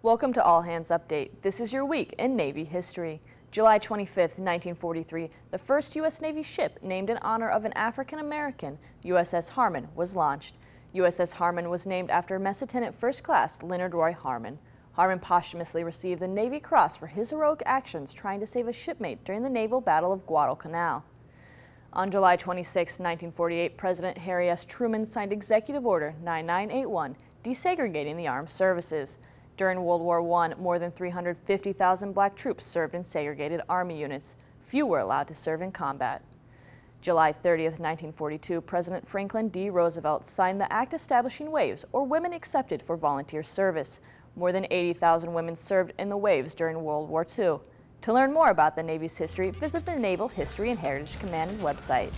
Welcome to All Hands Update. This is your week in Navy history. July 25, 1943, the first U.S. Navy ship named in honor of an African American, USS Harmon, was launched. USS Harmon was named after Mess Attendant First Class Leonard Roy Harmon. Harmon posthumously received the Navy Cross for his heroic actions trying to save a shipmate during the naval battle of Guadalcanal. On July 26, 1948, President Harry S. Truman signed Executive Order 9981, desegregating the armed services. During World War I, more than 350,000 black troops served in segregated Army units. Few were allowed to serve in combat. July 30, 1942, President Franklin D. Roosevelt signed the act establishing WAVES, or Women Accepted for Volunteer Service. More than 80,000 women served in the WAVES during World War II. To learn more about the Navy's history, visit the Naval History and Heritage Command website.